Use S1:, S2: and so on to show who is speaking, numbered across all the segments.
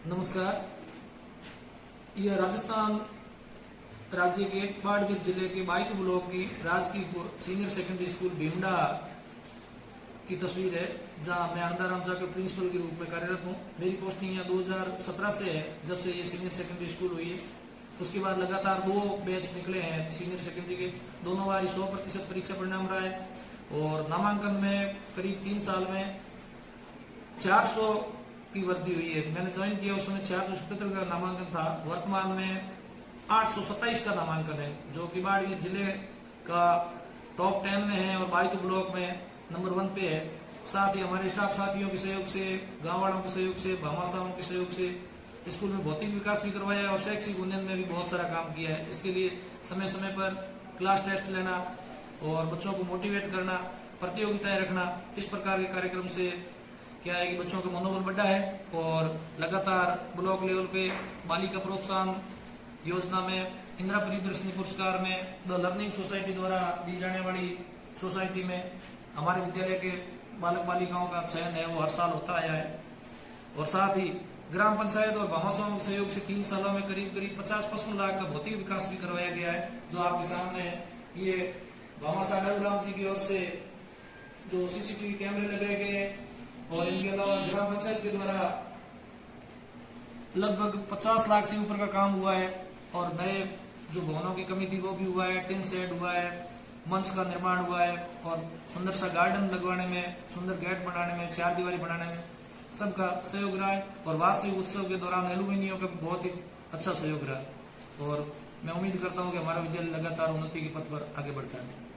S1: नमस्कार। यह राजस्थान राज्य के बाड़मेर ज़िले के बाइक ब्लॉक की राजकीय सीनियर सेकेंडरी स्कूल भीमडा की तस्वीर है, जहाँ मैं आनंदाराम जा के प्रिंसिपल के रूप में कार्यरत हूँ। मेरी पोस्टिंग यहाँ 2017 से है, जब से ये सीनियर सेकेंडरी स्कूल हुई है। उसके बाद लगातार दो बैच निकले हैं सीनियर सेकेंडरी के। दोनों बार सौ प्रतिशत परीक्षा परिणाम रहा है और नामांकन में करीब तीन साल में 400 की वृद्धि हुई है। मैंने ज्वाइन किया उस समय चार का नामांकन था। वर्तमान में आठ का नामांकन है, जो कि बाड़मेर ज़िले का टॉप टेन में है और बाइक ब्लॉक में नंबर वन पे है। साथ ही हमारे स्टाफ साथियों के सहयोग से गाँव वालों के सहयोग से भामाशाहों के सहयोग से स्कूल में भौतिक विकास भी करवाया है और शैक्षिक उन्नयन में भी बहुत सारा काम किया है। इसके लिए समय समय पर क्लास टेस्ट लेना और बच्चों को मोटिवेट करना, प्रतियोगिताएँ रखना, इस प्रकार के कार्यक्रम से क्या है कि बच्चों का मनोबल बढ़ा है और लगातार ब्लॉक लेवल पे बालिका प्रोत्साहन योजना में, इंदिरा परिदर्शनी पुरस्कार में, द लर्निंग सोसाइटी द्वारा दी जाने वाली सोसाइटी में हमारे विद्यालय के बालक बालिकाओं का चयन है, वो हर साल होता आया है। और साथ ही ग्राम पंचायत और भामाशाओं के सहयोग से तीन सालों में करीब करीब पचास पचपन लाख का भौतिक विकास भी करवाया गया है, जो आपके सामने है। ये भामाशाह डलराम जी की ओर से जो सीसीटीवी कैमरे लगाए गए और इनके अलावा ग्राम पंचायत के द्वारा लगभग 50 लाख से ऊपर का काम हुआ है और नए जो भवनों की कमी थी वो भी हुआ है, टिन सेट हुआ है, मंच का निर्माण हुआ है और सुंदर सा गार्डन लगवाने में, सुंदर गेट बनाने में, चार दीवारी बनाने में सबका सहयोग रहा है और वार्षिक उत्सव के दौरान एल्यूमिनियम का बहुत ही अच्छा सहयोग रहा है। और मैं उम्मीद करता हूँ कि हमारा विद्यालय लगातार उन्नति के पथ पर आगे बढ़ता है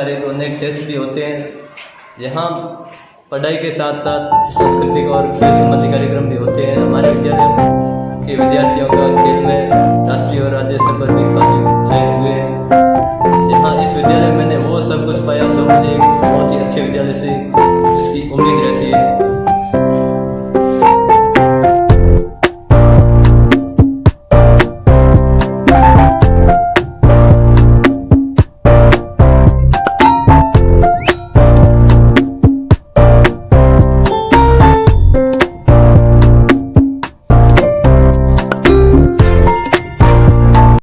S2: सारे तो अनेक टेस्ट भी होते हैं। यहाँ पढ़ाई के साथ साथ सांस्कृतिक और खेल संबंधी कार्यक्रम भी होते हैं। हमारे विद्यालय के विद्यार्थियों का खेल में राष्ट्रीय और राज्य स्तर पर भी काफ़ी चयन हुए हैं। यहाँ इस विद्यालय में मैंने वो सब कुछ पाया जो मुझे एक बहुत ही अच्छे विद्यालय से जिसकी उम्मीद रहती है।